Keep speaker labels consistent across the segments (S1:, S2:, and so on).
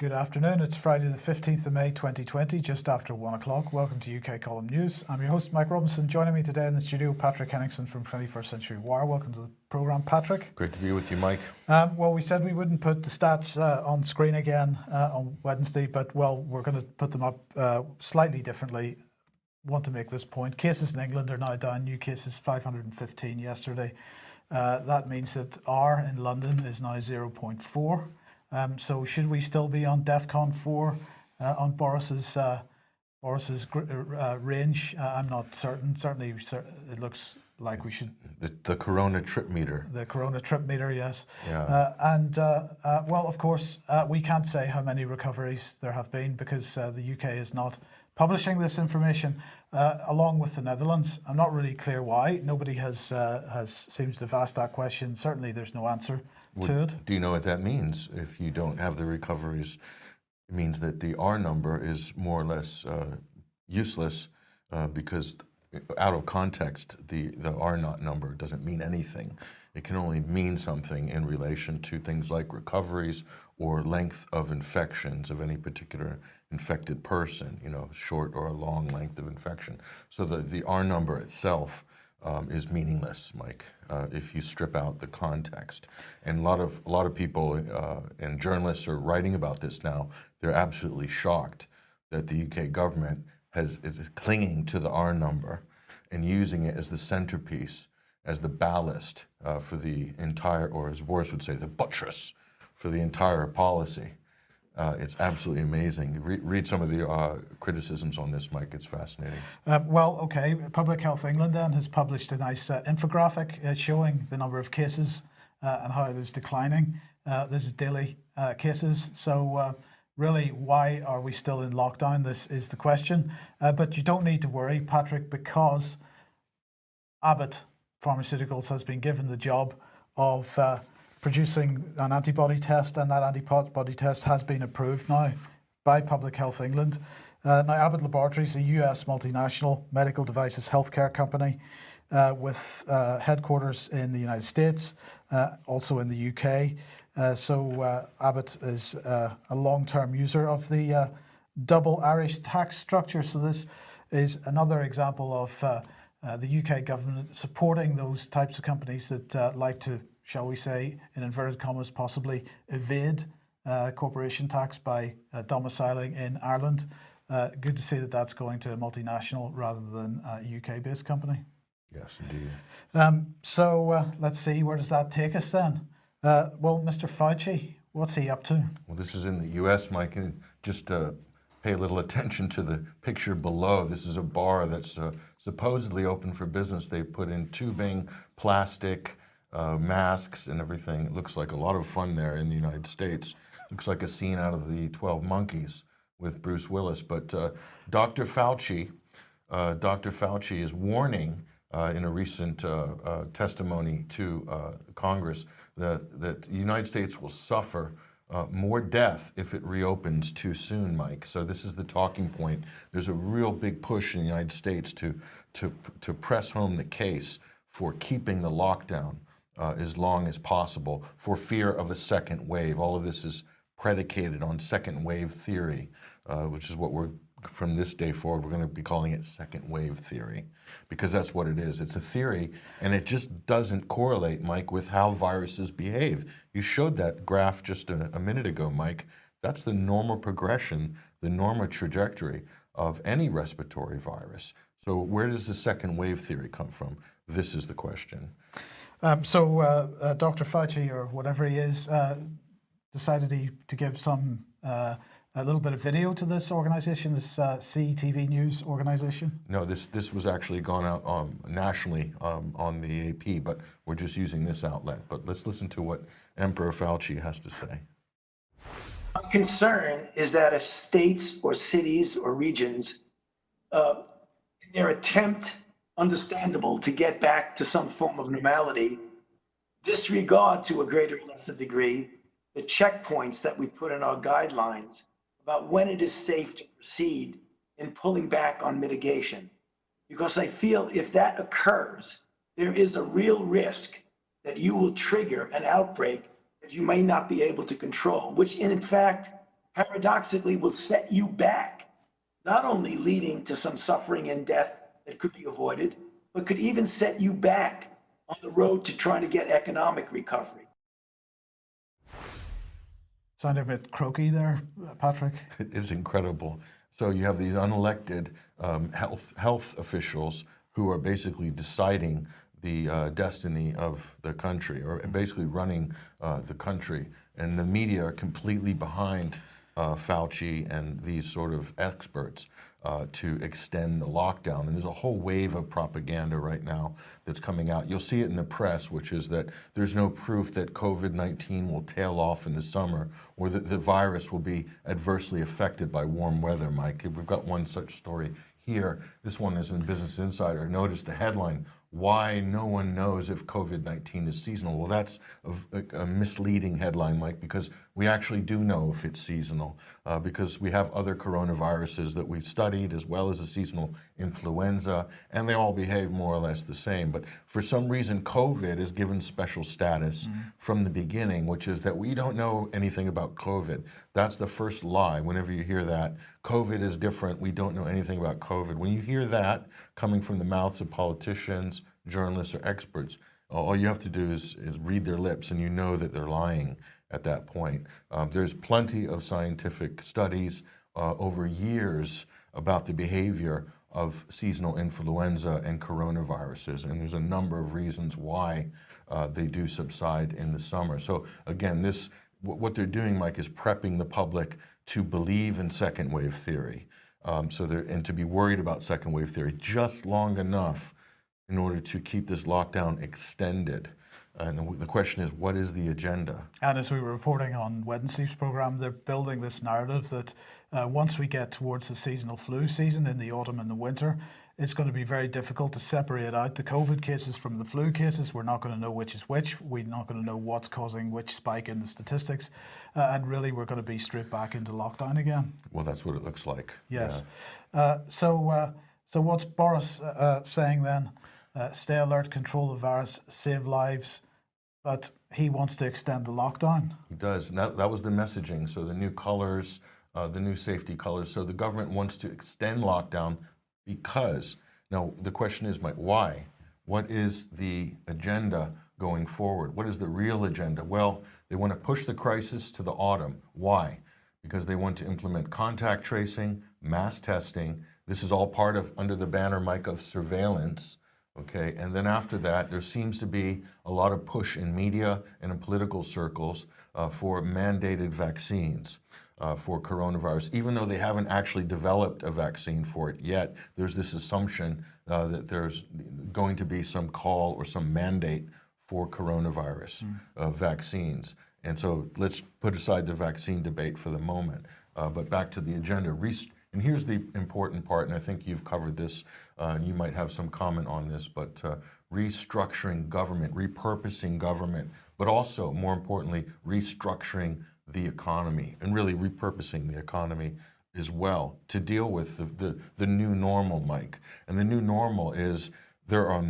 S1: Good afternoon. It's Friday, the 15th of May 2020, just after one o'clock. Welcome to UK Column News. I'm your host, Mike Robinson. Joining me today in the studio, Patrick Henningsen from 21st Century Wire. Welcome to the programme, Patrick.
S2: Great to be with you, Mike.
S1: Um, well, we said we wouldn't put the stats uh, on screen again uh, on Wednesday, but well, we're going to put them up uh, slightly differently. Want to make this point. Cases in England are now down, new cases 515 yesterday. Uh, that means that R in London is now 0.4. Um, so should we still be on DEFCON 4 uh, on Boris's uh, Boris's uh, range? Uh, I'm not certain. Certainly, it looks like we should.
S2: The, the Corona trip meter.
S1: The Corona trip meter, yes.
S2: Yeah.
S1: Uh, and uh, well, of course, we can't say how many recoveries there have been because the UK is not publishing this information uh, along with the Netherlands. I'm not really clear why. Nobody has uh, has seems to have asked that question. Certainly, there's no answer to it.
S2: Do you know what that means? If you don't have the recoveries, it means that the R number is more or less uh, useless uh, because out of context, the, the R not number doesn't mean anything. It can only mean something in relation to things like recoveries or length of infections of any particular infected person, you know, short or a long length of infection. So the, the R number itself um, is meaningless, Mike, uh, if you strip out the context. And a lot of, a lot of people uh, and journalists are writing about this now. They're absolutely shocked that the UK government has, is clinging to the R number and using it as the centerpiece, as the ballast uh, for the entire, or as Boris would say, the buttress for the entire policy. Uh, it's absolutely amazing. Re read some of the uh, criticisms on this, Mike. It's fascinating.
S1: Uh, well, okay. Public Health England then has published a nice uh, infographic uh, showing the number of cases uh, and how it is declining. this is daily cases. So really, why are we still in lockdown? This is the question. but you don't need to worry, Patrick, because Abbott Pharmaceuticals has been given the job of producing an antibody test, and that antibody test has been approved now by Public Health England. Uh, now, Abbott Laboratories, a US multinational medical devices healthcare company uh, with uh, headquarters in the United States, uh, also in the UK. Uh, so uh, Abbott is a long-term user of the double Irish tax structure. So this is another example of the UK government supporting those types of companies that like to shall we say, in inverted commas, possibly evade uh, corporation tax by uh, domiciling in Ireland. Uh, good to see that that's going to a multinational rather than a UK-based company.
S2: Yes, indeed.
S1: Um, so uh, let's see, where does that take us then? Uh, well, Mr. Fauci, what's he up to?
S2: Well, this is in the U.S., Mike, and just pay a little attention to the picture below. This is a bar that's uh, supposedly open for business. They put in tubing, plastic, uh, masks and everything. It looks like a lot of fun there in the United States. Looks like a scene out of the 12 Monkeys with Bruce Willis. But uh, Dr. Fauci, uh, Dr. Fauci is warning uh, in a recent uh, uh, testimony to Congress that, that the United States will suffer more death if it reopens too soon, Mike. So this is the talking point. There's a real big push in the United States to, to, to press home the case for keeping the lockdown uh, as long as possible for fear of a second wave. All of this is predicated on second wave theory, uh, which is what we're, from this day forward, we're going to be calling it second wave theory, because that's what it is. It's a theory, and it just doesn't correlate, Mike, with how viruses behave. You showed that graph just a, a minute ago, Mike. That's the normal progression, the normal trajectory of any respiratory virus. So where does the second wave theory come from? This is the question.
S1: Um, so uh, uh, Dr. Fauci, or whatever he is, uh, decided he, to give some uh, a little bit of video to this organization, this uh, CTV News organization?
S2: No, this this was actually gone out um, nationally um, on the AP, but we're just using this outlet. But let's listen to what Emperor Fauci has to say.
S3: My concern is that if states or cities or regions, uh, in their attempt understandable to get back to some form of normality, disregard to a greater or lesser degree the checkpoints that we put in our guidelines about when it is safe to proceed in pulling back on mitigation. Because I feel if that occurs, there is a real risk that you will trigger an outbreak that you may not be able to control, which in fact paradoxically will set you back, not only leading to some suffering and death that could be avoided, but could even set you back on the road to trying to get economic recovery.
S1: Sounded a bit croaky there, uh, Patrick.
S2: It is incredible. So you have these unelected um, health health officials who are basically deciding the uh, destiny of the country, or basically running uh, the country, and the media are completely behind uh, Fauci and these sort of experts uh, to extend the lockdown. And there's a whole wave of propaganda right now that's coming out. You'll see it in the press, which is that there's no proof that COVID-19 will tail off in the summer or that the virus will be adversely affected by warm weather, Mike. We've got one such story here. This one is in Business Insider. Notice the headline, why no one knows if COVID-19 is seasonal. Well, that's a, a, misleading headline, Mike, because we actually do know if it's seasonal, uh, because we have other coronaviruses that we've studied, as well as a seasonal influenza, and they all behave more or less the same. But for some reason, COVID is given special status mm -hmm. from the beginning, which is that we don't know anything about COVID. That's the first lie. Whenever you hear that, COVID is different, we don't know anything about COVID. When you hear that coming from the mouths of politicians, journalists or experts. All you have to do is, is read their lips and you know that they're lying at that point. Um, there's plenty of scientific studies uh, over years about the behavior of seasonal influenza and coronaviruses, and there's a number of reasons why uh, they do subside in the summer. So again, this what they're doing, Mike, is prepping the public to believe in second wave theory. Um, so and to be worried about second wave theory just long enough in order to keep this lockdown extended. And the question is, what is the agenda?
S1: And as we were reporting on Wednesday's program, they're building this narrative that uh, once we get towards the seasonal flu season in the autumn and the winter, it's going to be very difficult to separate out the COVID cases from the flu cases. We're not going to know which is which. We're not going to know what's causing which spike in the statistics. Uh, and really, we're going to be straight back into lockdown again.
S2: Well, that's what it looks like.
S1: Yes. Yeah. Uh, so, uh, so what's Boris uh, uh, saying then? Uh, stay alert, control the virus, save lives, but he wants to extend the lockdown.
S2: He does, that, that was the messaging. So the new colors, uh, the new safety colors. So the government wants to extend lockdown because, now the question is, Mike, why? What is the agenda going forward? What is the real agenda? Well, they want to push the crisis to the autumn. Why? Because they want to implement contact tracing, mass testing. This is all part of, under the banner, Mike, of surveillance okay? And then after that, there seems to be a lot of push in media and in political circles uh, for mandated vaccines uh, for coronavirus. Even though they haven't actually developed a vaccine for it yet, there's this assumption uh, that there's going to be some call or some mandate for coronavirus mm. vaccines. And so let's put aside the vaccine debate for the moment. Uh, but back to the agenda. And here's the important part, and I think you've covered this, uh, and you might have some comment on this, but uh, restructuring government, repurposing government, but also, more importantly, restructuring the economy and really repurposing the economy as well to deal with the, the, the new normal, Mike. And the new normal is there are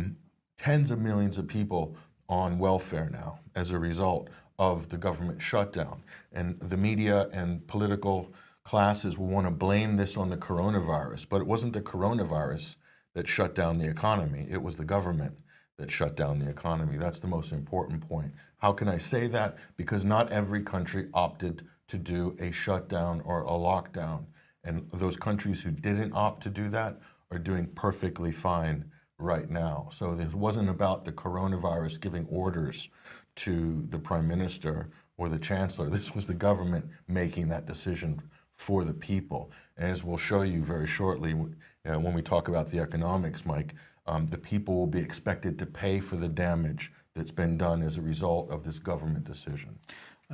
S2: tens of millions of people on welfare now as a result of the government shutdown. And the media and political classes will want to blame this on the coronavirus, but it wasn't the coronavirus that shut down the economy. It was the government that shut down the economy. That's the most important point. How can I say that? Because not every country opted to do a shutdown or a lockdown. And those countries who didn't opt to do that are doing perfectly fine right now. So this wasn't about the coronavirus giving orders to the prime minister or the chancellor. This was the government making that decision for the people. As we'll show you very shortly uh, when we talk about the economics, Mike, um, the people will be expected to pay for the damage that's been done as a result of this government decision.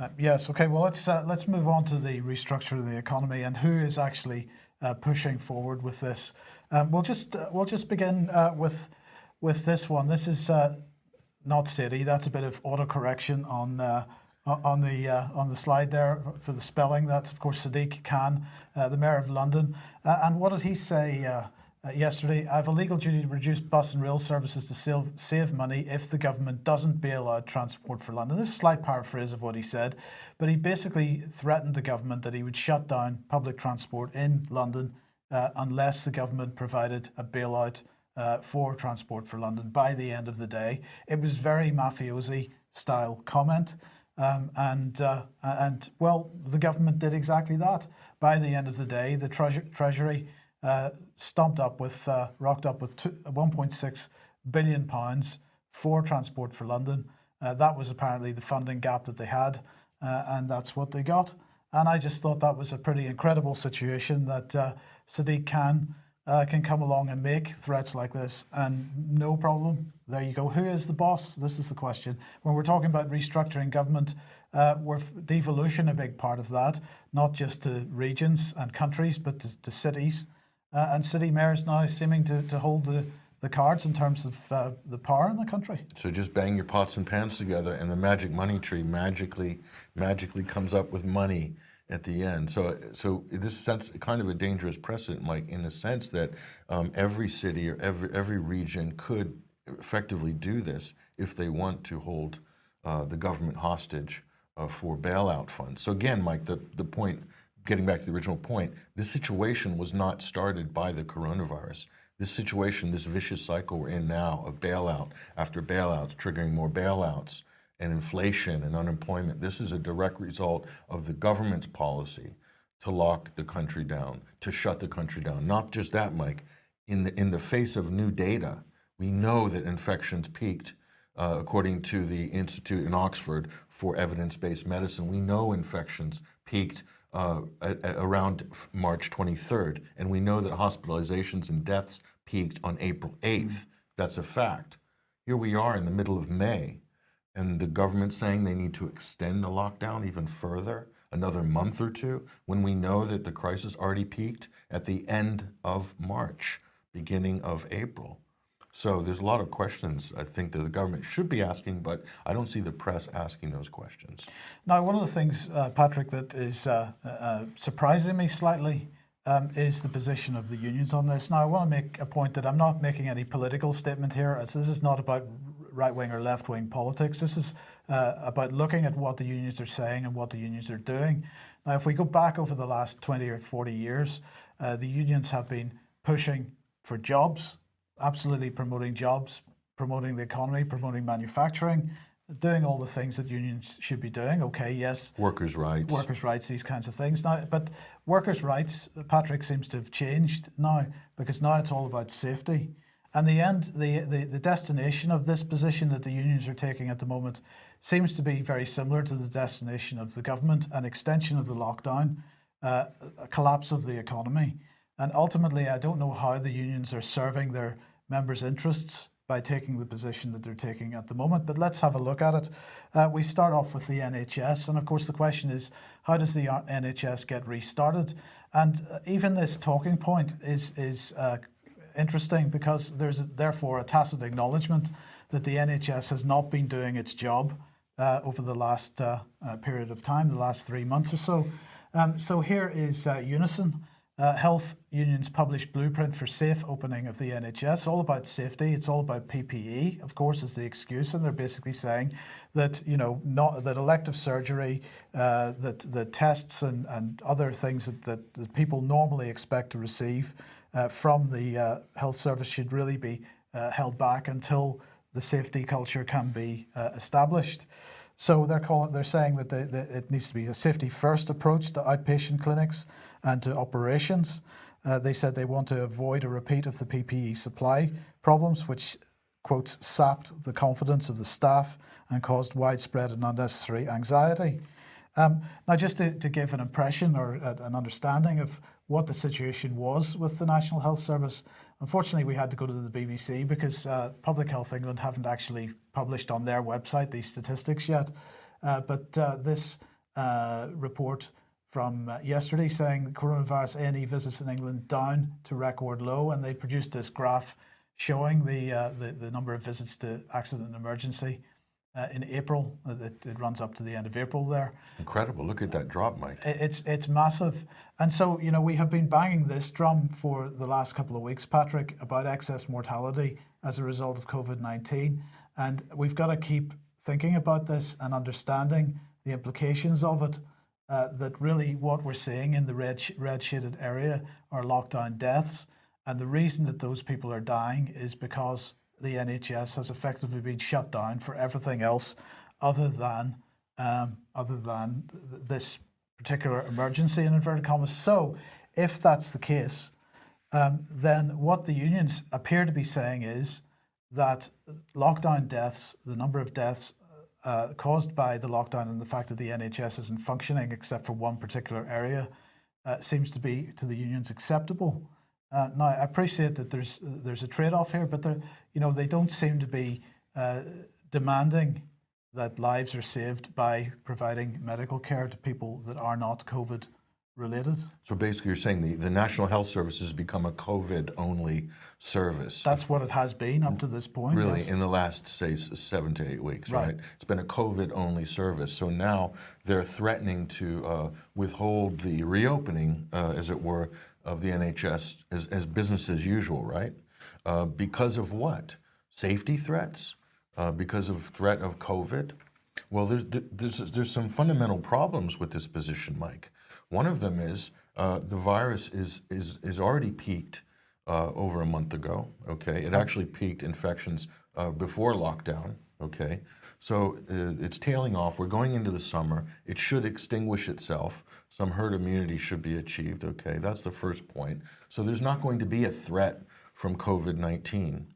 S1: Uh, yes, okay, well, let's, uh, let's move on to the restructure of the economy and who is actually uh, pushing forward with this. Um, we'll, just, uh, we'll just begin uh, with, with this one. This is not City, that's a bit of auto correction on on the uh, on the slide there for the spelling. That's of course Sadiq Khan, uh, the mayor of London. Uh, and what did he say uh, uh, yesterday. I have a legal duty to reduce bus and rail services to save, save money if the government doesn't bail out Transport for London. This is a slight paraphrase of what he said, but he basically threatened the government that he would shut down public transport in London uh, unless the government provided a bailout for Transport for London by the end of the day. It was very mafiosi style comment. Um, and uh, and well, the government did exactly that. By the end of the day, the treasure, Treasury uh, stomped up with, uh, rocked up with 1.6 billion pounds for Transport for London. Uh, that was apparently the funding gap that they had, uh, and that's what they got. And I just thought that was a pretty incredible situation that uh, Sadiq Khan uh, can come along and make threats like this and no problem. There you go. Who is the boss? This is the question. When we're talking about restructuring government, uh, we're devolution a big part of that, not just to regions and countries, but to, to cities. Uh, and city mayors now seeming to, to hold the, the cards in terms of uh, the power in the country.
S2: So just bang your pots and pans together, and the magic money tree magically, magically comes up with money at the end. So, so this sense kind of a dangerous precedent, Mike, in the sense that um, every city or every every region could effectively do this if they want to hold uh, the government hostage uh, for bailout funds. So again, Mike, the the point, getting back to the original point, this situation was not started by the coronavirus. This situation, this vicious cycle we're in now of bailout after bailouts, triggering more bailouts, and inflation and unemployment. This is a direct result of the government's policy to lock the country down, to shut the country down. Not just that, Mike. In the, in the face of new data, we know that infections peaked, uh, according to the Institute in Oxford for Evidence-Based Medicine. We know infections peaked uh, at, at around March 23rd, and we know that hospitalizations and deaths peaked on April 8th. That's a fact. Here we are in the middle of May, and the government saying they need to extend the lockdown even further, another month or two, when we know that the crisis already peaked at the end of March, beginning of April. So there's a lot of questions I think that the government should be asking, but I don't see the press asking those questions.
S1: Now, one of the things, uh, Patrick, that is uh, uh, surprising me slightly um, is the position of the unions on this. Now, I want to make a point that I'm not making any political statement here. This is not about right wing or left wing politics. This is uh, about looking at what the unions are saying and what the unions are doing. Now, if we go back over the last 20 or 40 years, uh, the unions have been pushing for jobs, absolutely promoting jobs, promoting the economy, promoting manufacturing, doing all the things that unions should be doing. Okay, yes.
S2: Workers' rights.
S1: Workers' rights, these kinds of things. Now, but workers' rights, Patrick seems to have changed now because now it's all about safety. And the end, the, the, the destination of this position that the unions are taking at the moment seems to be very similar to the destination of the government, an extension of the lockdown, uh, a collapse of the economy. And ultimately, I don't know how the unions are serving their members' interests by taking the position that they're taking at the moment. But let's have a look at it. Uh, we start off with the NHS. And of course, the question is, how does the NHS get restarted? And uh, even this talking point is, is uh, interesting because there's therefore a tacit acknowledgement that the NHS has not been doing its job uh, over the last uh, uh, period of time, the last three months or so. Um, so here is uh, Unison. Uh, health unions published blueprint for safe opening of the NHS, all about safety. It's all about PPE, of course, is the excuse, and they're basically saying that you know not that elective surgery, uh, that the tests and, and other things that, that, that people normally expect to receive from the uh, health service should really be uh, held back until the safety culture can be uh, established. So they're calling, they're saying that, they, it needs to be a safety first approach to outpatient clinics and to operations. Uh, they said they want to avoid a repeat of the PPE supply problems, which quotes sapped the confidence of the staff and caused widespread and unnecessary anxiety. Um, now, just to, to, give an impression or an understanding of what the situation was with the National Health Service. Unfortunately, we had to go to the BBC because uh, Public Health England haven't actually published on their website these statistics yet. Uh, but uh, this uh, report from uh, yesterday saying coronavirus A&E visits in England down to record low, and they produced this graph showing the, uh, the, the number of visits to accident and emergency uh, in April. Uh, It, it runs up to the end of April there.
S2: Incredible. Look at that drop, Mike.
S1: It's it's massive, and so you know we have been banging this drum for the last couple of weeks, Patrick, about excess mortality as a result of COVID nineteen, and we've got to keep thinking about this and understanding the implications of it. Uh, that really what we're seeing in the red sh- red shaded area are lockdown deaths, and the reason that those people are dying is because the NHS has effectively been shut down for everything else other than um, other than th- this particular emergency in inverted commas. So, if that's the case, um, then what the unions appear to be saying is that lockdown deaths, the number of deaths uh, caused by the lockdown and the fact that the NHS isn't functioning except for one particular area, uh, seems to be to the unions acceptable. Uh, now, I appreciate that there's there's a trade-off here, but you know they don't seem to be uh, demanding that lives are saved by providing medical care to people that are not COVID related.
S2: So basically, you're saying the, the National Health Service has become a COVID only service.
S1: That's what it has been up to this point.
S2: Really,
S1: yes.
S2: in the last, say, seven to eight weeks,
S1: Right.
S2: right? It's been a COVID only service. So now they're threatening to uh, withhold the reopening, uh, as it were, of the NHS as, as business as usual, right? Uh, because of what? Safety threats? Uh, because of threat of COVID? Well, there's, there's, there's some fundamental problems with this position, Mike. One of them is uh, the virus is, is, is already peaked uh, over a month ago. Okay, it actually peaked infections uh, before lockdown. Okay, so uh, it's tailing off. We're going into the summer. It should extinguish itself. Some herd immunity should be achieved. Okay, that's the first point. So there's not going to be a threat from COVID 19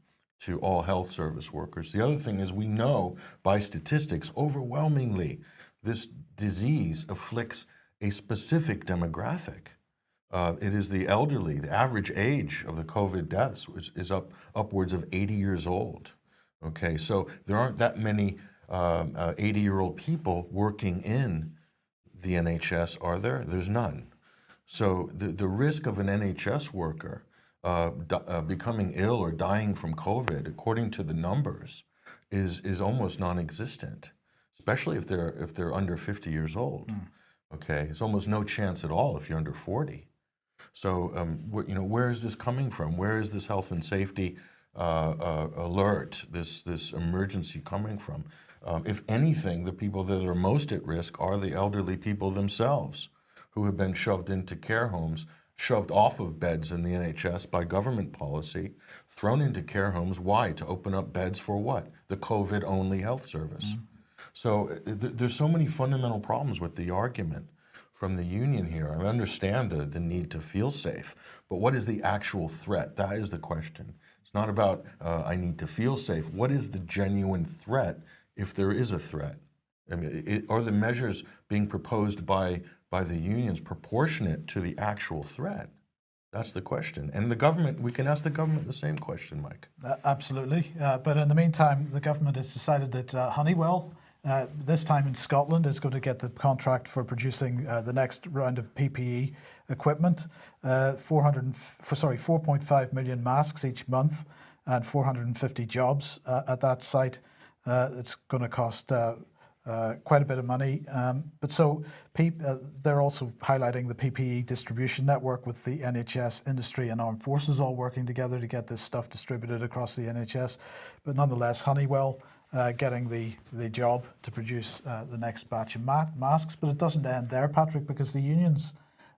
S2: to all health service workers. The other thing is we know by statistics overwhelmingly this disease afflicts a specific demographic. Uh, it is the elderly. The average age of the COVID deaths is, is up upwards of 80 years old. Okay, so there aren't that many 80-year-old people working in the NHS, are there? There's none. So the, the risk of an NHS worker uh, di- uh, becoming ill or dying from COVID, according to the numbers, is is almost non-existent. Especially if they're if they're under 50 years old. Okay, it's almost no chance at all if you're under 40. So, um, you know, where is this coming from? Where is this health and safety uh, uh, alert, this this emergency coming from? Um, if anything, the people that are most at risk are the elderly people themselves, who have been shoved into care homes, shoved off of beds in the NHS by government policy, thrown into care homes. Why? To open up beds for what? The COVID-only health service. So uh, th- there's so many fundamental problems with the argument from the union here. I understand the, the need to feel safe, but what is the actual threat? That is the question. It's not about uh, I need to feel safe. What is the genuine threat if there is a threat? I mean, it, are the measures being proposed by, by the unions proportionate to the actual threat? That's the question. And the government, we can ask the government the same question, Mike.
S1: Uh, absolutely. Uh, but in the meantime, the government has decided that uh, Honeywell, uh, this time in Scotland, is going to get the contract for producing uh, the next round of PPE equipment. Uh, 400, f- for, sorry, 4.5 million masks each month and 450 jobs at that site. Uh, it's going to cost uh, uh, quite a bit of money. Um, but so they're also highlighting the PPE distribution network with the NHS, industry, and armed forces all working together to get this stuff distributed across the NHS. But nonetheless, Honeywell uh, getting the, the job to produce uh, the next batch of ma- masks. But it doesn't end there, Patrick, because the unions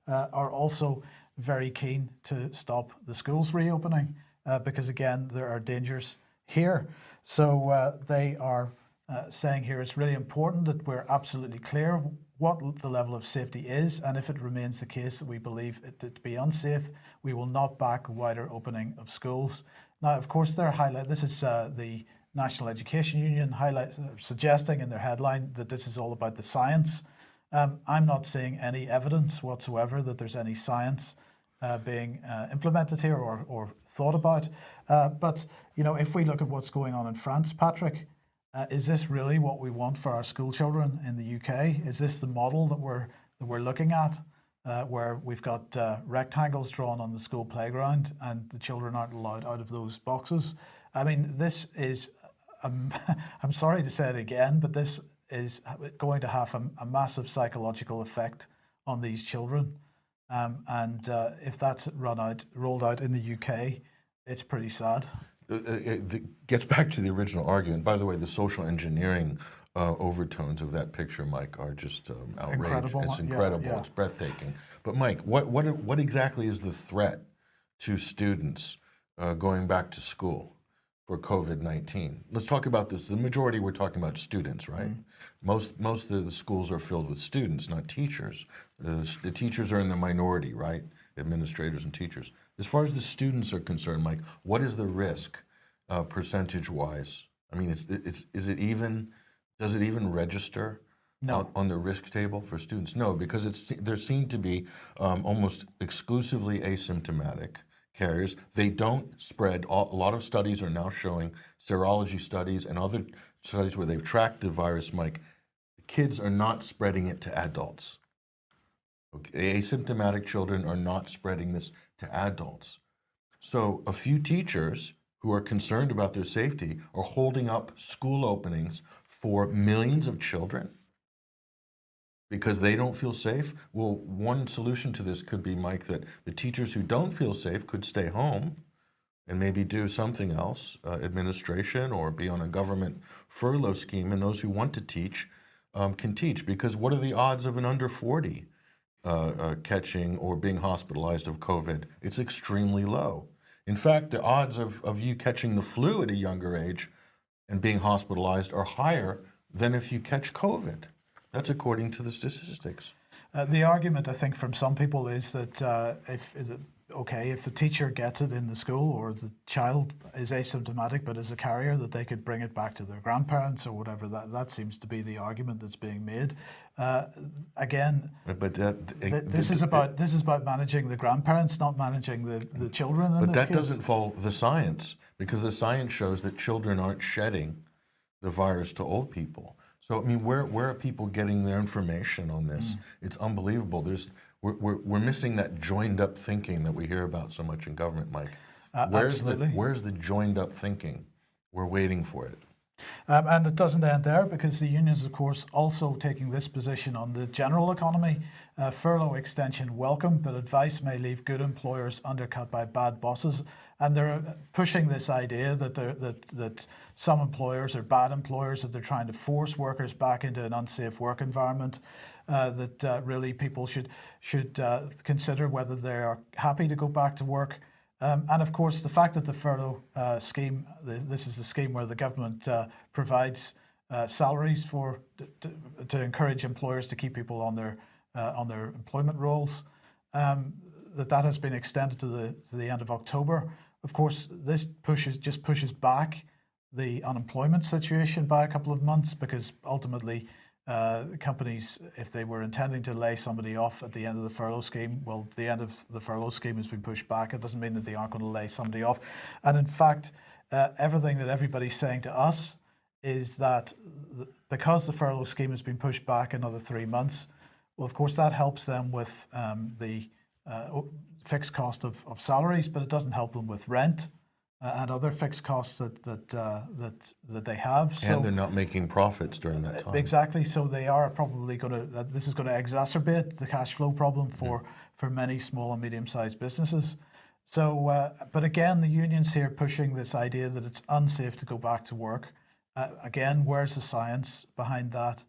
S1: uh, are also very keen to stop the schools reopening because, again, there are dangers here. So uh, they are uh, saying here it's really important that we're absolutely clear what the level of safety is, and if it remains the case that we believe it to be unsafe, we will not back a wider opening of schools. Now, of course, they're highlight. This is uh, the National Education Union highlight suggesting in their headline that this is all about the science. Um, I'm not seeing any evidence whatsoever that there's any science uh, being uh, implemented here or, or thought about. Uh, but you know, if we look at what's going on in France, Patrick, uh, is this really what we want for our school children in the UK? Is this the model that we're that we're looking at, uh, where we've got uh, rectangles drawn on the school playground and the children aren't allowed out of those boxes? I mean, this is I'm, I'm sorry to say it again, but this is going to have a, a massive psychological effect on these children. Um, and uh, if that's run out, rolled out in the UK, it's pretty sad.
S2: Uh, uh, It gets back to the original argument. By the way, the social engineering uh, overtones of that picture, Mike, are just um, outrageous.
S1: Incredible,
S2: It's incredible.
S1: yeah.
S2: It's breathtaking. But Mike, what what what exactly is the threat to students uh, going back to school for COVID nineteen? Let's talk about this. The majority we're talking about students, right?
S1: Mm-hmm.
S2: Most most of the schools are filled with students, not teachers. The, the teachers are in the minority, right? Administrators and teachers. As far as the students are concerned, Mike, what is the risk uh, percentage-wise? I mean, it's, it's, is it even, does it even register
S1: No.
S2: on, on the risk table for students? No, because it's, they're seen to be um, almost exclusively asymptomatic carriers. They don't spread, a lot of studies are now showing, serology studies and other studies where they've tracked the virus, Mike, kids are not spreading it to adults. Okay, asymptomatic children are not spreading this to adults. So a few teachers who are concerned about their safety are holding up school openings for millions of children because they don't feel safe. Well, one solution to this could be, Mike, that the teachers who don't feel safe could stay home and maybe do something else, uh, administration, or be on a government furlough scheme. And those who want to teach um, can teach because what are the odds of an under 40 uh, uh, catching or being hospitalized of COVID? It's extremely low. In fact, the odds of, of you catching the flu at a younger age and being hospitalized are higher than if you catch COVID. That's according to the statistics.
S1: Uh, the argument, I think, from some people is that uh, if is it okay if the teacher gets it in the school or the child is asymptomatic but is a carrier, that they could bring it back to their grandparents or whatever. That that seems to be the argument that's being made. Uh, again,
S2: But that,
S1: th- this is about this is about managing the grandparents, not managing the, the children. In
S2: But that
S1: case.
S2: doesn't follow the science because the science shows that children aren't shedding the virus to old people. So I mean, where where are people getting their information on this?
S1: Mm.
S2: It's unbelievable. There's we're, we're we're missing that joined up thinking that we hear about so much in government, Mike.
S1: Uh,
S2: where's
S1: absolutely.
S2: the where's the joined up thinking? We're waiting for it.
S1: Um, and it doesn't end there because the unions, of course, also taking this position on the general economy. Uh, furlough extension welcome, but advice may leave good employers undercut by bad bosses. And they're pushing this idea that that that some employers are bad employers, that they're trying to force workers back into an unsafe work environment. Uh, that uh, really people should should uh, consider whether they are happy to go back to work. Um, and of course, the fact that the furlough uh, scheme, the, this is the scheme where the government uh, provides uh, salaries for to, to encourage employers to keep people on their on their employment roles. Um, that that has been extended to the to the end of October. Of course, this pushes just pushes back the unemployment situation by a couple of months because ultimately uh, companies, if they were intending to lay somebody off at the end of the furlough scheme, well, the end of the furlough scheme has been pushed back. It doesn't mean that they aren't going to lay somebody off. And in fact, uh, everything that everybody's saying to us is that th- because the furlough scheme has been pushed back another three months, well, of course, that helps them with um, the uh, fixed cost of, of salaries, but it doesn't help them with rent uh, and other fixed costs that that uh, that that they have.
S2: And they're not making profits during that time.
S1: Exactly. So they are probably going to. Uh, this is going to exacerbate the cash flow problem for for many small and medium-sized businesses. So, uh, but again, the unions here pushing this idea that it's unsafe to go back to work. Uh, again, where's the science behind that?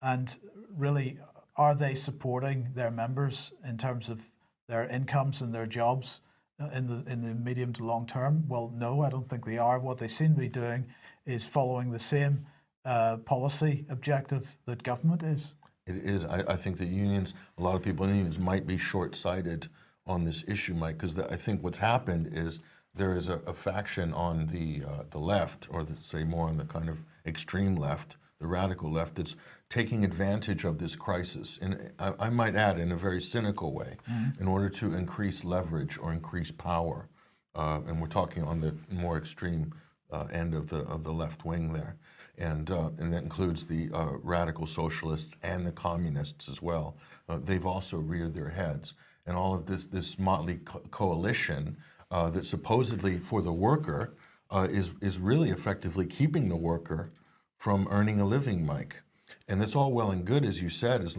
S1: And really, are they supporting their members in terms of their incomes and their jobs uh, in the in the medium to long term? Well, no, I don't think they are. What they seem to be doing is following the same uh, policy objective that government is.
S2: It is. I, I think the unions, a lot of people in unions might be short-sighted on this issue, Mike, because I think what's happened is there is a, a faction on the uh, the left, or the, say more on the kind of extreme left, the radical left, that's taking advantage of this crisis, and I, I might add, in a very cynical way, in order to increase leverage or increase power. Uh, and we're talking on the more extreme uh, end of the of the left wing there, and uh, and that includes the uh, radical socialists and the communists as well. Uh, they've also reared their heads, and all of this this motley co- coalition uh, that supposedly for the worker uh, is, is really effectively keeping the worker from earning a living, Mike. And that's all well and good, as you said, as,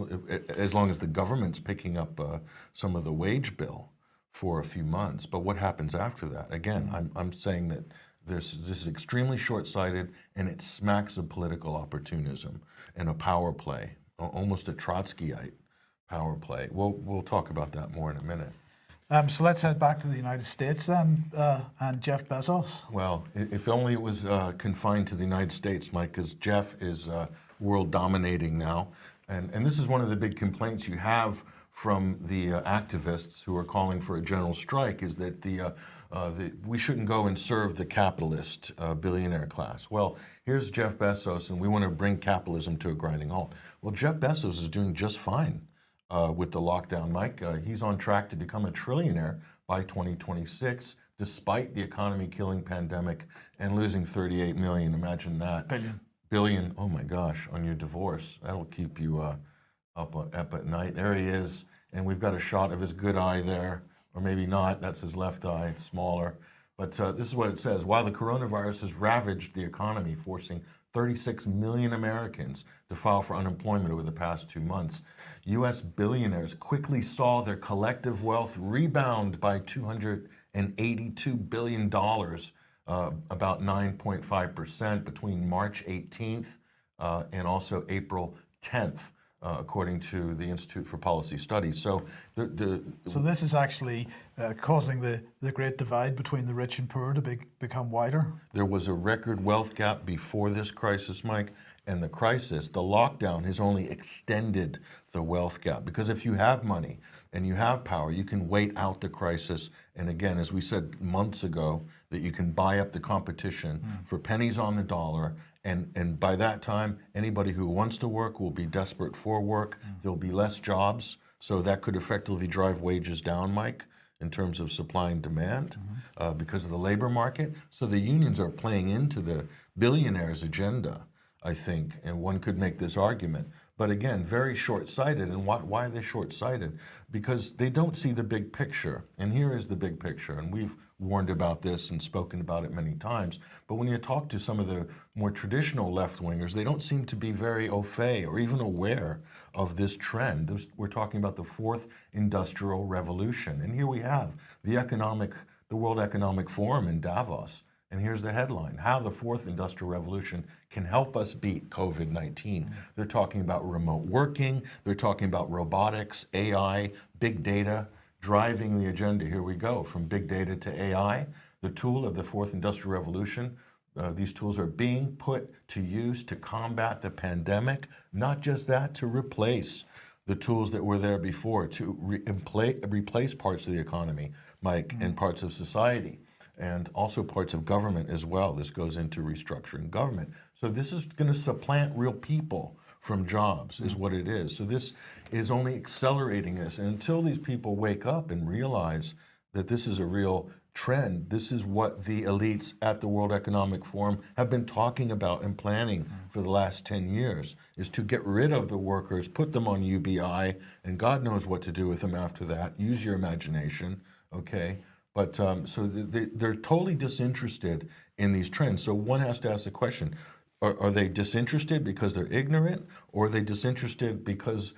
S2: as long as the government's picking up uh, some of the wage bill for a few months. But what happens after that? Again, I'm, I'm saying that this, this is extremely short-sighted and it smacks of political opportunism and a power play, almost a Trotskyite power play. We'll, we'll talk about that more in a minute.
S1: Um, so let's head back to the United States then, uh, and Jeff Bezos.
S2: Well, if only it was uh, confined to the United States, Mike, because Jeff is uh, world dominating now. And, and this is one of the big complaints you have from the uh, activists who are calling for a general strike is that the, uh, uh, the, we shouldn't go and serve the capitalist billionaire class. Well, here's Jeff Bezos, and we want to bring capitalism to a grinding halt. Well, Jeff Bezos is doing just fine uh, with the lockdown, Mike. Uh, he's on track to become a trillionaire by 2026, despite the economy killing pandemic and losing 38 million. Imagine that.
S1: Billion.
S2: Billion. Oh my gosh, on your divorce. That'll keep you uh, up, up at night. There he is. And we've got a shot of his good eye there, or maybe not. That's his left eye, it's smaller. But uh, this is what it says. While the coronavirus has ravaged the economy, forcing 36 million Americans to file for unemployment over the past two months, U.S. billionaires quickly saw their collective wealth rebound by $282 billion, uh, about 9.5% between March 18th uh, and also April 10th. Uh, according to the Institute for Policy Studies. So the, the,
S1: So this is actually uh, causing the, the great divide between the rich and poor to be, become wider.
S2: There was a record wealth gap before this crisis, Mike, and the crisis, the lockdown has only extended the wealth gap. Because if you have money and you have power, you can wait out the crisis. And again, as we said months ago, that you can buy up the competition for pennies on the dollar. And, and by that time, anybody who wants to work will be desperate for work. There'll be less jobs. So that could effectively drive wages down, Mike in terms of supply and demand uh, because of the labor market. So the unions are playing into the billionaires' agenda, I think, and one could make this argument. But again, very short-sighted. And why, why are they short-sighted? Because they don't see the big picture. And here is the big picture. And we've warned about this and spoken about it many times. But when you talk to some of the more traditional left-wingers, they don't seem to be very au fait or even aware of this trend. We're talking about the fourth industrial revolution. And here we have the economic, the World Economic Forum in Davos. And here's the headline, how the fourth industrial revolution can help us beat COVID-19. They're talking about remote working, they're talking about robotics, AI, big data, driving the agenda. Here we go, from big data to AI, the tool of the fourth industrial revolution. Uh, these tools are being put to use to combat the pandemic, not just that, to replace the tools that were there before, to re- replace parts of the economy, Mike, and parts of society and also parts of government as well. This goes into restructuring government. So this is going to supplant real people from jobs is what it is. So this is only accelerating this. And until these people wake up and realize that this is a real trend, this is what the elites at the World Economic Forum have been talking about and planning for the last 10 years, is to get rid of the workers, put them on UBI, and God knows what to do with them after that. Use your imagination, okay? But um, so they, they're totally disinterested in these trends. So one has to ask the question: Are, are they disinterested because they're ignorant, or are they disinterested because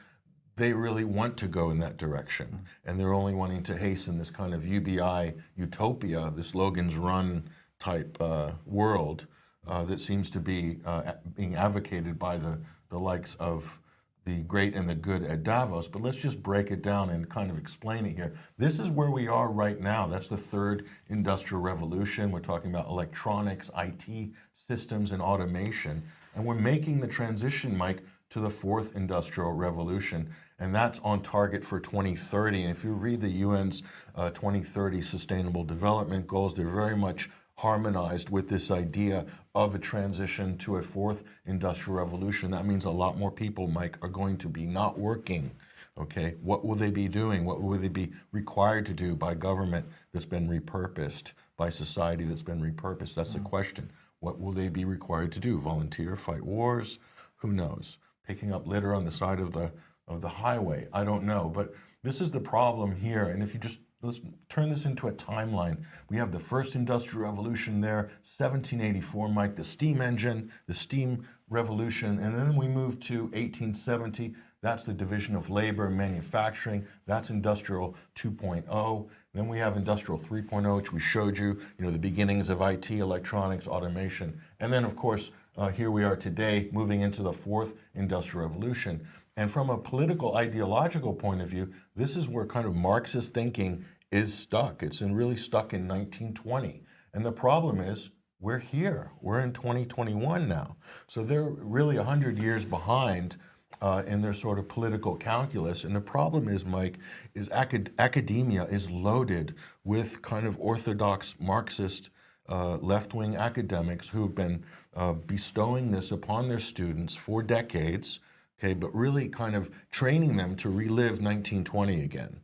S2: they really want to go in that direction, and they're only wanting to hasten this kind of UBI utopia, this Logan's Run type uh, world uh, that seems to be uh, being advocated by the the likes of the great and the good at Davos, but let's just break it down and kind of explain it here. This is where we are right now. That's the third industrial revolution. We're talking about electronics, IT systems, and automation. And we're making the transition, Mike, to the fourth industrial revolution. And that's on target for 2030. And if you read the UN's uh, 2030 Sustainable Development Goals, they're very much harmonized with this idea of a transition to a fourth industrial revolution. That means a lot more people, Mike, are going to be not working. Okay, what will they be doing? What will they be required to do by government that's been repurposed, by society that's been repurposed? That's the mm-hmm. question. What will they be required to do? Volunteer, fight wars? Who knows? Picking up litter on the side of the of the highway? I don't know. But this is the problem here. And if you just let's turn this into a timeline. We have the first industrial revolution there, 1784, Mike, the steam engine, the steam revolution, and then we move to 1870. That's the division of labor and manufacturing. That's industrial 2.0. Then we have industrial 3.0, which we showed you, you know, the beginnings of IT, electronics, automation. And then, of course, uh, here we are today, moving into the fourth industrial revolution. And from a political ideological point of view, this is where kind of Marxist thinking is stuck. It's in really stuck in 1920. And the problem is we're here. We're in 2021 now. So they're really 100 years behind uh, in their sort of political calculus. And the problem is, Mike, is acad academia is loaded with kind of orthodox Marxist uh, left-wing academics who've been uh, bestowing this upon their students for decades, okay, but really kind of training them to relive 1920 again.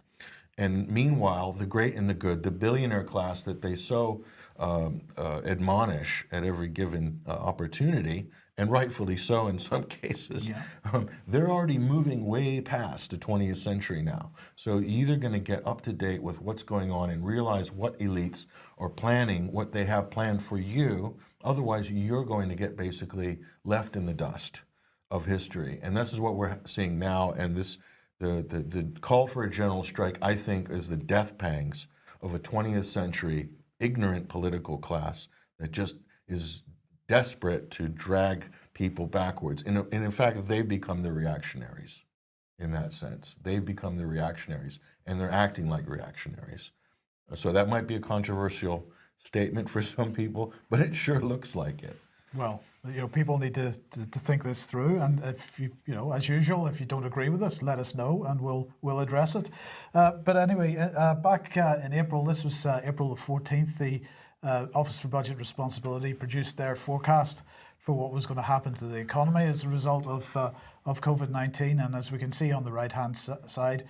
S2: And meanwhile, the great and the good, the billionaire class that they so um, uh, admonish at every given uh, opportunity, and rightfully so in some cases,
S1: Yeah.
S2: um, they're already moving way past the 20th century now. So you're either going to get up to date with what's going on and realize what elites are planning, what they have planned for you. Otherwise, you're going to get basically left in the dust of history. And this is what we're seeing now. And this, the, the, the call for a general strike, I think, is the death pangs of a 20th century ignorant political class that just is desperate to drag people backwards. And, and in fact, they've become the reactionaries in that sense. They've become the reactionaries and they're acting like reactionaries. So that might be a controversial statement for some people, but it sure looks like it.
S1: Well, you know, people need to, to, to think this through, and if you, you know, as usual, if you don't agree with us, let us know, and we'll we'll address it. Uh, but anyway, uh, uh, back uh, in April, this was uh, April the fourteenth. The uh, Office for Budget Responsibility produced their forecast for what was going to happen to the economy as a result of of COVID nineteen, and as we can see on the right hand side,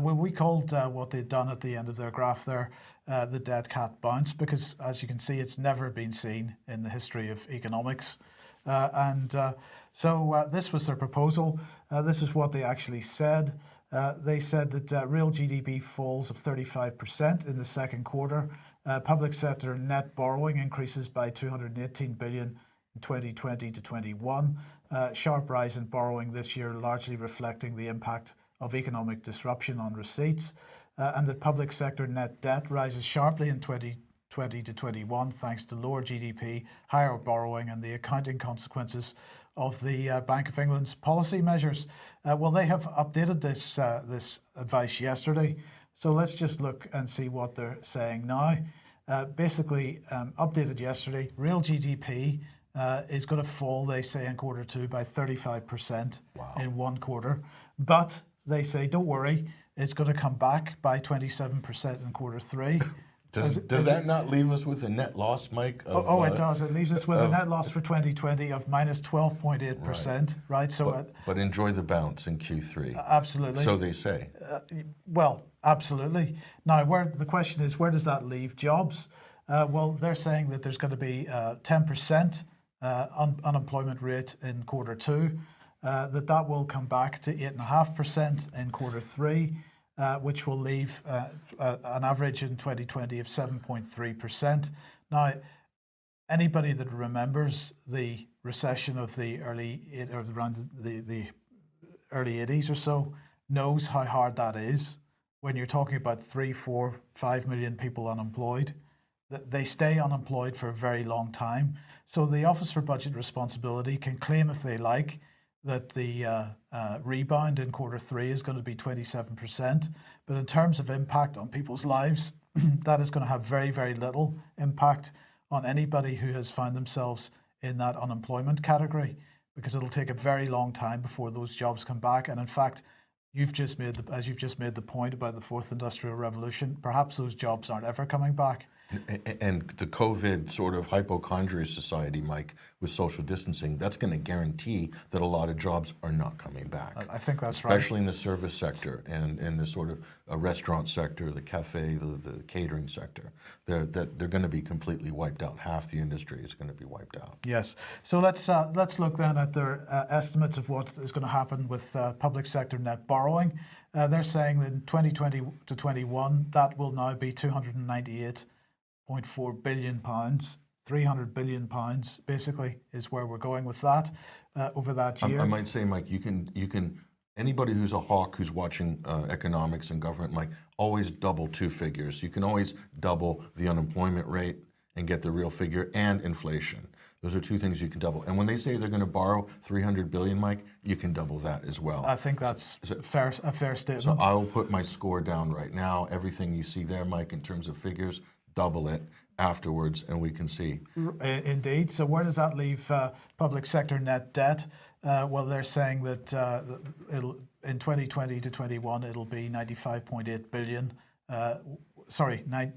S1: we called what they'd done at the end of their graph there uh, the dead cat bounce because, as you can see, it's never been seen in the history of economics. Uh, and uh, so uh, this was their proposal. This is what they actually said. They said that real GDP falls of 35% in the second quarter. Public sector net borrowing increases by 218 billion in 2020 to 21. Uh, sharp rise in borrowing this year, largely reflecting the impact of economic disruption on receipts. Uh, and that public sector net debt rises sharply in 2020 to 21 thanks to lower GDP, higher borrowing, and the accounting consequences of the uh, Bank of England's policy measures. Uh, well, they have updated this uh, this advice yesterday, so let's just look and see what they're saying now. Uh, basically, um, updated yesterday, real GDP uh, is going to fall, they say, in quarter two by 35% in one quarter. But they say, don't worry, it's going to come back by 27% in quarter three.
S2: Does,
S1: As-
S2: does
S1: as
S2: that not leave us with a net loss, Mike?
S1: Oh,
S2: of,
S1: oh, it
S2: uh,
S1: does. It leaves us with a net loss for 2020 of minus 12.8%, right? So, uh,
S2: But, but enjoy the bounce in Q3.
S1: absolutely.
S2: So they say.
S1: Well, absolutely. Now, where the question is, where does that leave jobs? Uh, well, they're saying that there's going to be uh, 10% uh, un- unemployment rate in quarter two, uh, that that will come back to 8.5% in quarter three, uh, which will leave uh, uh, an average in 2020 of 7.3%. Now, anybody that remembers the recession of the early or around the, the early 80s or so knows how hard that is when you're talking about three, four, five million people unemployed. They stay unemployed for a very long time. So the Office for Budget Responsibility can claim if they like that the uh, uh, rebound in quarter three is going to be 27%. But in terms of impact on people's lives, that is going to have very, very little impact on anybody who has found themselves in that unemployment category because it'll take a very long time before those jobs come back. And in fact, you've just made the, as you've just made the point about the fourth industrial revolution, perhaps those jobs aren't ever coming back
S2: And the COVID sort of hypochondria society, Mike, with social distancing, that's going to guarantee that a lot of jobs are not coming back.
S1: I think that's right.
S2: Especially in the service sector and in the sort of uh, restaurant sector, the cafe, the, the catering sector. They're, that they're going to be completely wiped out. Half the industry is going to be wiped out.
S1: Yes. So let's uh, let's look then at their uh, estimates of what is going to happen with uh, public sector net borrowing. Uh, they're saying that in 2020 to 21, that will now be 298.4 billion pounds. 300 billion pounds basically is where we're going with that uh, over that
S2: I-
S1: year.
S2: I might say, Mike, you can, you can, anybody who's a hawk who's watching uh, economics and government, Mike, always double two figures. You can always double the unemployment rate and get the real figure and inflation. Those are two things you can double. And when they say they're going to borrow 300 billion, Mike, you can double that as well.
S1: I think that's fair, a fair statement. So.
S2: I will put my score down right now. Everything you see there, Mike, in terms of figures, double it afterwards, and we can see.
S1: Indeed. So where does that leave uh, public sector net debt? Uh, well, they're saying that uh, in 2020 to 21 it'll be 95.8 billion. Uh, sorry, nine,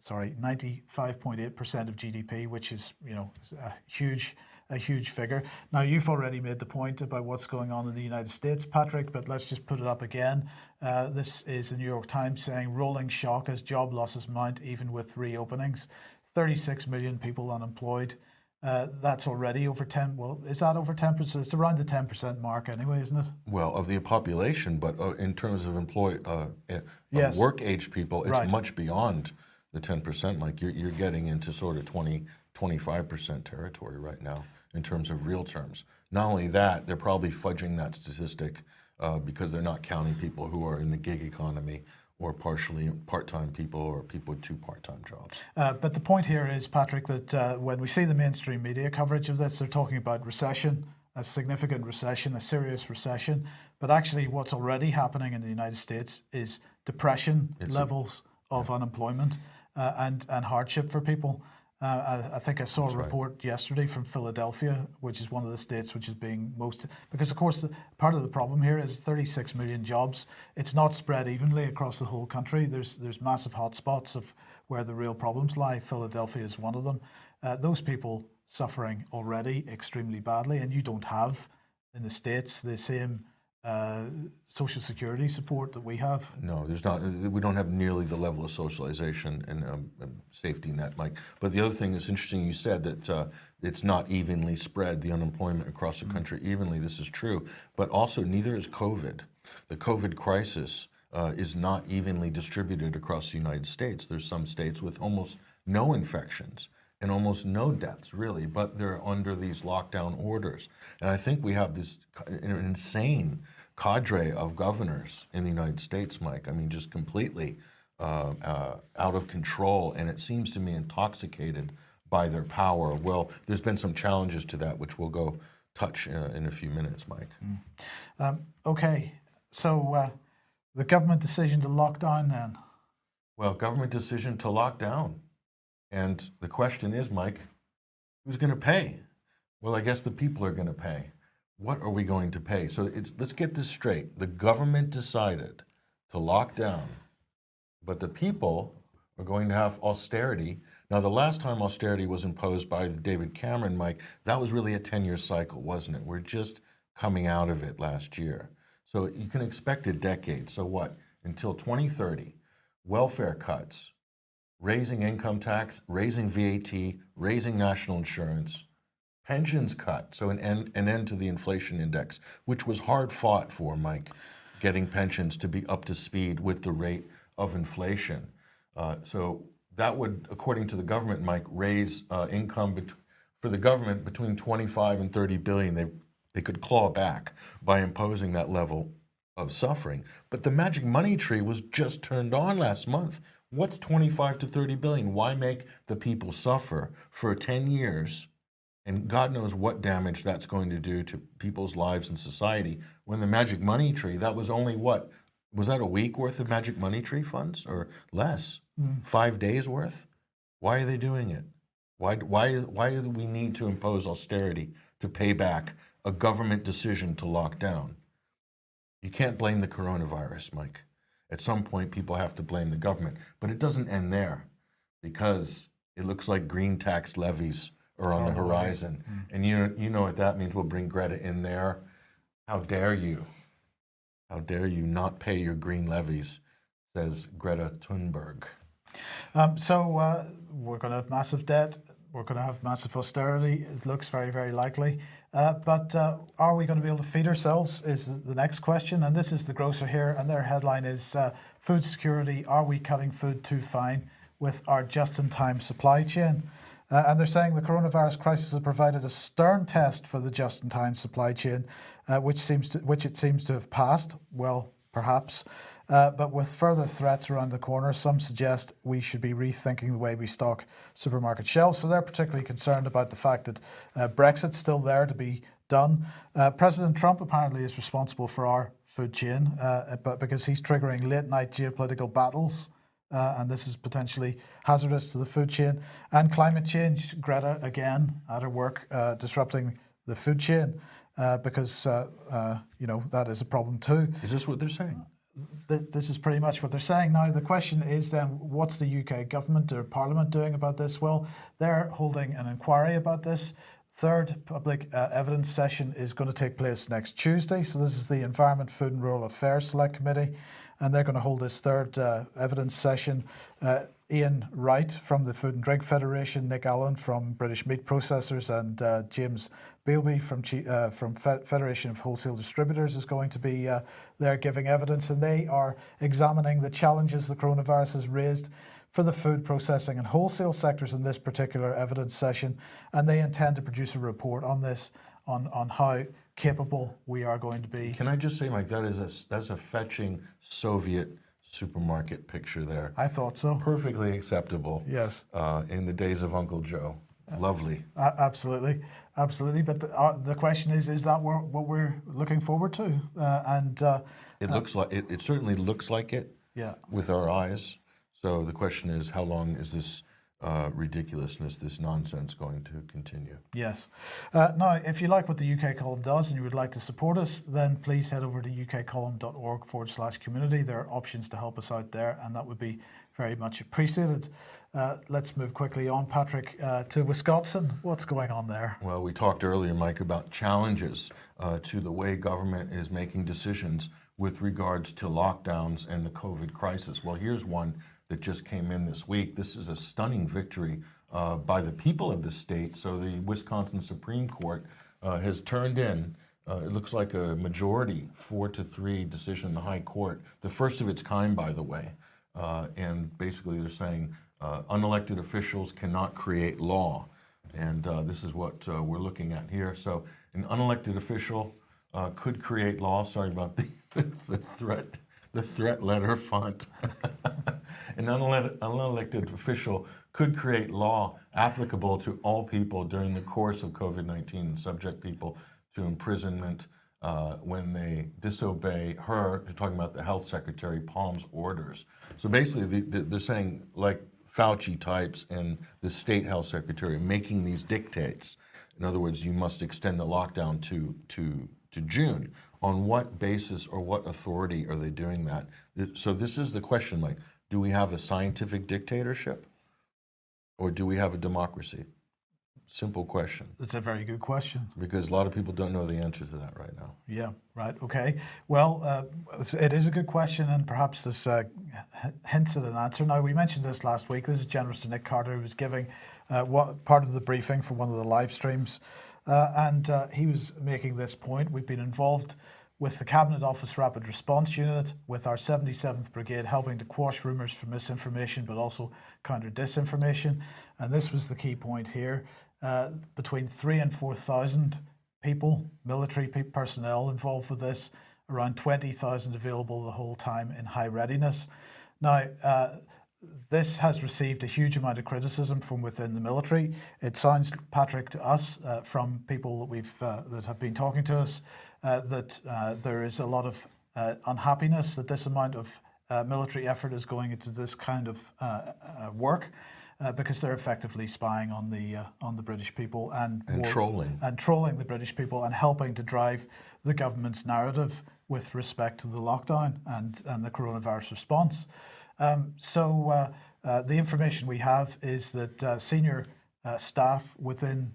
S1: sorry, 95.8 percent of GDP, which is you know a huge a huge figure. Now you've already made the point about what's going on in the United States, Patrick, but let's just put it up again. Uh, this is the New York Times saying rolling shock as job losses mount even with reopenings. 36 million people unemployed. Uh, that's already over 10. Well, is that over 10%? It's around the 10% mark anyway, isn't it?
S2: Well, of the population, but uh, in terms of employ, uh, uh,
S1: Yes.
S2: work age people, it's
S1: Right.
S2: much beyond the 10%. Like you're, you're getting into sort of 20, 25% territory right now in terms of real terms. Not only that, they're probably fudging that statistic uh, because they're not counting people who are in the gig economy or partially part-time people or people with two part-time jobs.
S1: Uh, but the point here is, Patrick, that uh, when we see the mainstream media coverage of this, they're talking about recession, a significant recession, a serious recession. But actually, what's already happening in the United States is depression levels of unemployment uh, and, and hardship for people. Uh, I, I think I saw a report yesterday from Philadelphia, which is one of the states which is being most, because of course, the, part of the problem here is 36 million jobs. It's not spread evenly across the whole country. There's, there's massive hotspots of where the real problems lie. Philadelphia is one of them. Uh, those people suffering already extremely badly, and you don't have in the States the same uh, social security support that we have.
S2: No, there's not. We don't have nearly the level of socialization and um, um, safety net, Mike. But the other thing that's interesting, you said that uh, it's not evenly spread the unemployment across the country evenly. This is true, but also neither is COVID. The COVID crisis uh, is not evenly distributed across the United States. There's some states with almost no infections and almost no deaths, really, but they're under these lockdown orders. And I think we have this insane cadre of governors in the United States, Mike. I mean, just completely uh, uh, out of control, and it seems to me intoxicated by their power. Well, there's been some challenges to that, which we'll go touch uh, in a few minutes, Mike.
S1: Um, okay, so uh, the government decision to lock down then.
S2: Well, government decision to lock down. And the question is, Mike, who's going to pay? Well, I guess the people are going to pay. What are we going to pay? So it's, let's get this straight. The government decided to lock down, but the people are going to have austerity. Now, the last time austerity was imposed by David Cameron, Mike, that was really a 10 year cycle, wasn't it? We're just coming out of it last year. So you can expect a decade. So what? Until 2030, welfare cuts, raising income tax, raising VAT, raising national insurance, pensions cut, so an end, an end to the inflation index, which was hard fought for, Mike, getting pensions to be up to speed with the rate of inflation. Uh, so that would, according to the government, Mike, raise uh, income for the government between 25 and 30 billion. They they could claw back by imposing that level of suffering. But the magic money tree was just turned on last month. What's 25 to 30 billion? Why make the people suffer for 10 years? And God knows what damage that's going to do to people's lives and society. When the magic money tree, that was only what? Was that a week worth of magic money tree funds or less? Mm. Five days worth? Why are they doing it? Why, why, why do we need to impose austerity to pay back a government decision to lock down? You can't blame the coronavirus, Mike. At some point, people have to blame the government, but it doesn't end there because it looks like green tax levies are on the horizon. And you, you know what that means. We'll bring Greta in there. How dare you? How dare you not pay your green levies, says Greta Thunberg.
S1: Um, so uh, we're going to have massive debt. We're going to have massive austerity. It looks very, very likely. Uh, but uh, are we going to be able to feed ourselves? Is the next question. And this is the grocer here, and their headline is uh, "Food Security: Are we cutting food too fine with our just-in-time supply chain?" Uh, and they're saying the coronavirus crisis has provided a stern test for the just-in-time supply chain, uh, which seems to, which it seems to have passed. Well, perhaps. Uh, but with further threats around the corner, some suggest we should be rethinking the way we stock supermarket shelves. So they're particularly concerned about the fact that uh, Brexit's still there to be done. Uh, President Trump apparently is responsible for our food chain, uh, but because he's triggering late night geopolitical battles. Uh, and this is potentially hazardous to the food chain. And climate change, Greta again at her work, uh, disrupting the food chain uh, because, uh, uh, you know, that is a problem too
S2: Is this what they're saying?
S1: th- this is pretty much what they're saying now. The question is then, what's the UK government or Parliament doing about this? Well, they're holding an inquiry about this. Third public uh, evidence session is going to take place next Tuesday. So this is the Environment, Food and Rural Affairs Select Committee, and they're going to hold this third uh, evidence session. Uh, Ian Wright from the Food and Drink Federation, Nick Allen from British Meat Processors, and uh, James Bielby from uh, from Fe- Federation of Wholesale Distributors is going to be uh, there giving evidence, and they are examining the challenges the coronavirus has raised for the food processing and wholesale sectors in this particular evidence session, and they intend to produce a report on this, on on how capable we are going to be.
S2: Can I just say, Mike, that is a, that's a fetching Soviet supermarket picture there.
S1: I thought so.
S2: Perfectly acceptable
S1: Yes.
S2: uh, in the days of Uncle Joe. Lovely.
S1: A- Absolutely, absolutely. But the, uh, the question is, is that what we're looking forward to? Uh, and uh,
S2: It looks like it, it certainly looks like it
S1: yeah,
S2: with our eyes. So the question is, how long is this uh, ridiculousness, this nonsense going to continue?
S1: yes. Uh, now, if you like what the UK column does and you would like to support us, then please head over to ukcolumn.org forward slash community. There are options to help us out there, and that would be very much appreciated. Uh, let's move quickly on, Patrick, uh, to Wisconsin. What's going on there?
S2: Well, we talked earlier, Mike, about challenges uh, to the way government is making decisions with regards to lockdowns and the COVID crisis. Well, here's one that just came in this week. This is a stunning victory uh, by the people of the state. So the Wisconsin Supreme Court uh, has turned in. Uh, it looks like a majority, four to three decision in the High Court, the first of its kind, by the way. Uh, and basically, they're saying uh, unelected officials cannot create law. And uh, this is what we're looking at here. So, an unelected official could create law. Sorry about the, the threat, the threat letter font. an unelected, official could create law applicable to all people during the course of COVID 19 and subject people to imprisonment uh, when they disobey her. They're talking about the health secretary Palm's orders. So basically, the, the, they're saying like Fauci types and the state health secretary making these dictates. In other words, you must extend the lockdown to to to June. On what basis or what authority are they doing that? So this is the question, like, do we have a scientific dictatorship, or do we have a democracy? Simple question,
S1: That's a very good question.
S2: because a lot of people don't know the answer to that right now.
S1: Yeah, right. Okay. Well, uh, it's- a good question, and perhaps this uh, hints at an answer. Now, we mentioned this last week. This is General Sir Nick Carter, who was giving uh, what part of the briefing for one of the live streams, uh, and uh, he was making this point. We've been involved with the Cabinet Office Rapid Response Unit, with our 77th Brigade, helping to quash rumours for misinformation, but also counter disinformation. And this was the key point here. Uh, between three and 4,000 people, military pe- personnel involved with this, around 20,000 available the whole time in high readiness. Now, uh, this has received a huge amount of criticism from within the military. It sounds, Patrick, to us uh, from people that we've uh, that have been talking to us, that uh, there is a lot of uh, unhappiness that this amount of uh, military effort is going into this kind of uh, uh, work. Uh, because they're effectively spying on the uh, on the British people and
S2: And
S1: war-
S2: trolling.
S1: and trolling the British people and helping to drive the government's narrative with respect to the lockdown and, and the coronavirus response. Um, so uh, Uh, the information we have is that uh, senior uh, staff within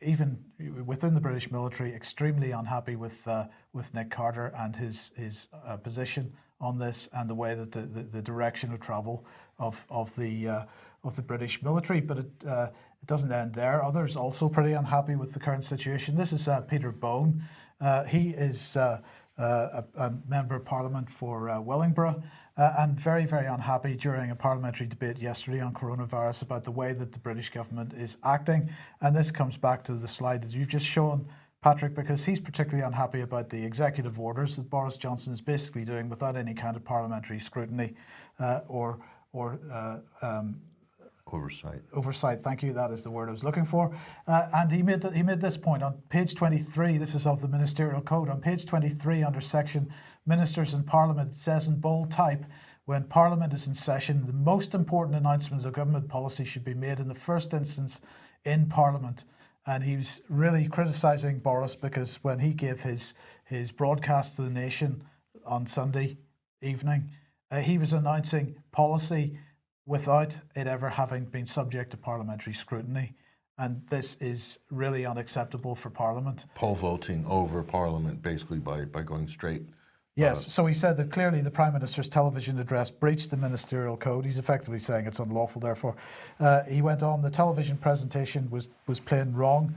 S1: even within the British military, extremely unhappy with uh, with Nick Carter and his his uh, position on this and the way that the, the, the direction of travel of of the uh, of the British military. But it uh, it doesn't end there. Others also pretty unhappy with the current situation. This is uh, Peter Bone. Uh, he is. Uh, uh, a, a member of parliament for uh, Wellingborough, uh, and very, very unhappy during a parliamentary debate yesterday on coronavirus about the way that the British government is acting. And this comes back to the slide that you've just shown, Patrick, because he's particularly unhappy about the executive orders that Boris Johnson is basically doing without any kind of parliamentary scrutiny uh, or or uh, um,
S2: Oversight.
S1: oversight. Thank you. That is the word I was looking for. Uh, and he made he made this point on page 23. This is of the ministerial code. On page 23, under section Ministers in Parliament, says in bold type. When Parliament is in session, the most important announcements of government policy should be made in the first instance in Parliament. And he was really criticising Boris because when he gave his his broadcast to the nation on Sunday evening, uh, he was announcing policy without it ever having been subject to parliamentary scrutiny. And this is really unacceptable for Parliament.
S2: Poll voting over Parliament basically by, by going straight.
S1: Yes, so he said that clearly the Prime Minister's television address breached the ministerial code. He's effectively saying it's unlawful, therefore. Uh, he went on, the television presentation was, was plain wrong.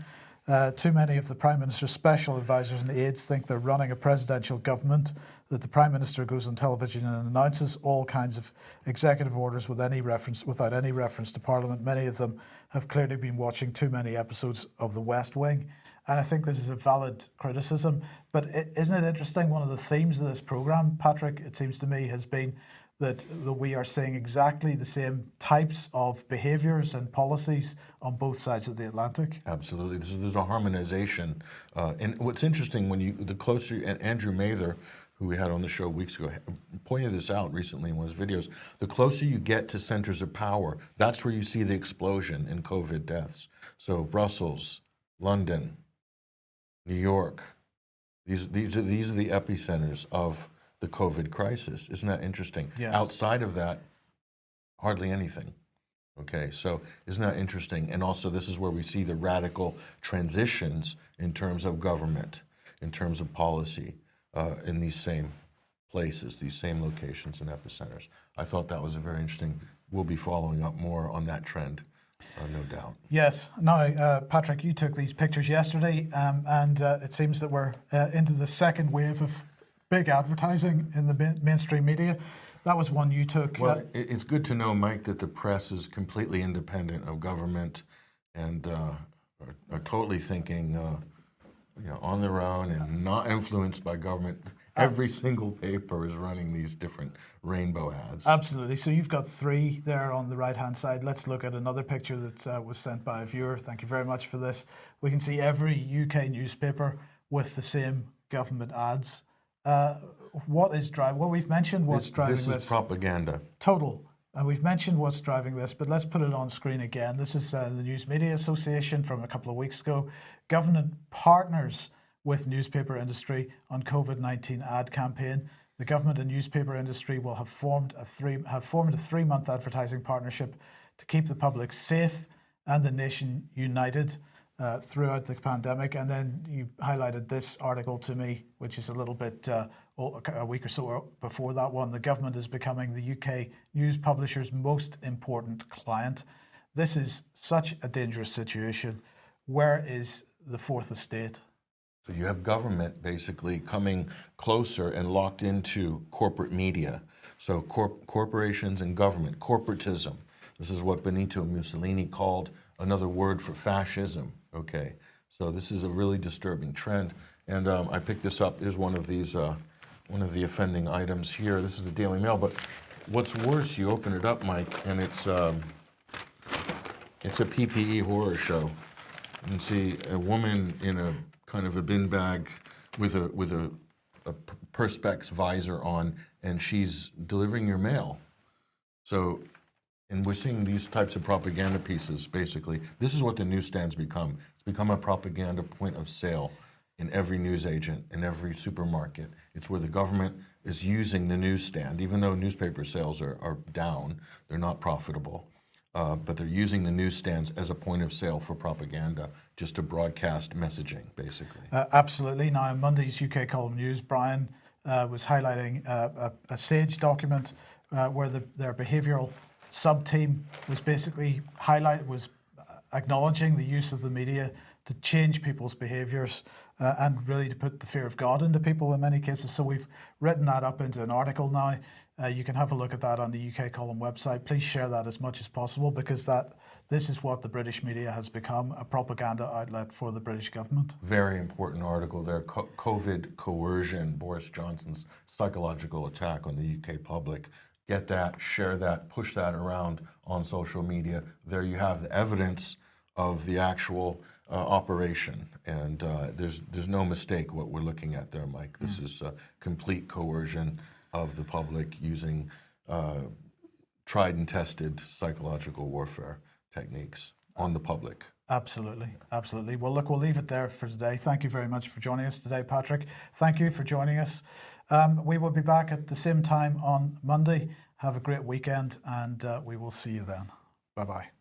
S1: Uh, too many of the Prime Minister's special advisors and aides think they're running a presidential government, that the Prime Minister goes on television and announces all kinds of executive orders with any reference, without any reference to Parliament. Many of them have clearly been watching too many episodes of The West Wing. And I think this is a valid criticism. But is isn't it interesting? One of the themes of this program, Patrick, it seems to me, has been that, that we are seeing exactly the same types of behaviours and policies on both sides of the Atlantic.
S2: Absolutely. There's, there's a harmonization. Uh, and what's interesting when you, the closer, and Andrew Mather, who we had on the show weeks ago, pointed this out recently in one of his videos. The closer you get to centers of power, that's where you see the explosion in COVID deaths. So Brussels, London, New York, these, these, are, these are the epicenters of the COVID crisis. Isn't that interesting?
S1: Yes.
S2: Outside of that, hardly anything. Okay, so isn't that interesting? And also, this is where we see the radical transitions in terms of government, in terms of policy, uh, in these same places, these same locations and epicenters. I thought that was a very interesting. We'll be following up more on that trend, uh, no doubt.
S1: Yes. Now, uh, Patrick, you took these pictures yesterday, um, and uh, it seems that we're uh, into the second wave of big advertising in the main- mainstream media. That was one you took. uh,
S2: Well, it, it's good to know, Mike, that the press is completely independent of government and uh, are, are totally thinking, uh, you know, on their own and not influenced by government. Every single paper is running these different rainbow ads.
S1: Absolutely. So you've got three there on the right hand side. Let's look at another picture that uh, was sent by a viewer. Thank you very much for this. We can see every UK newspaper with the same government ads. Uh, what is driving? Well, we've mentioned what's
S2: this,
S1: driving
S2: this
S1: this.
S2: is propaganda.
S1: total. And we've mentioned what's driving this, but let's put it on screen again. This is uh, the News Media Association from a couple of weeks ago. Government partners with newspaper industry on COVID-19 ad campaign. The government and newspaper industry will have formed a three have formed a three-month advertising partnership to keep the public safe and the nation united uh, throughout the pandemic. And then you highlighted this article to me, which is a little bit uh, a week or so before that one. The government is becoming the UK news publisher's most important client. This is such a dangerous situation. Where is the fourth estate?
S2: So you have government basically coming closer and locked into corporate media. So corp- corporations and government, corporatism. This is what Benito Mussolini called another word for fascism. Okay, so this is a really disturbing trend. And um, I picked this up. Here's one of these, uh, one of the offending items here. This is the Daily Mail. But what's worse, you open it up, Mike, and it's um, it's a PPE horror show. You see a woman in a kind of a bin bag with a with a, a perspex visor on, and she's delivering your mail. So, and we're seeing these types of propaganda pieces. Basically, this is what the newsstands become. It's become a propaganda point of sale in every newsagent, in every supermarket. It's where the government is using the newsstand, even though newspaper sales are, are down, they're not profitable. Uh, but they're using the newsstands as a point of sale for propaganda, just to broadcast messaging, basically.
S1: Uh, absolutely. Now, on Monday's UK column news, Brian uh, was highlighting uh, a, a SAGE document uh, where the, their behavioural sub team was basically highlight was acknowledging the use of the media to change people's behaviours uh, and really to put the fear of God into people in many cases. So we've written that up into an article now. Uh, you can have a look at that on the UK column website. Please share that as much as possible because that this is what the British media has become a propaganda outlet for the British government.
S2: Very important article there. Co- COVID coercion, Boris Johnson's psychological attack on the UK public. Get that, share that, push that around on social media. There you have the evidence of the actual uh, operation, and uh, there's there's no mistake what we're looking at there, Mike. This is uh, complete coercion of the public using uh, tried and tested psychological warfare techniques on the public.
S1: Absolutely, absolutely. Well, look, we'll leave it there for today. Thank you very much for joining us today, Patrick. Thank you for joining us. Um, we will be back at the same time on Monday. Have a great weekend, and uh, we will see you then. Bye bye.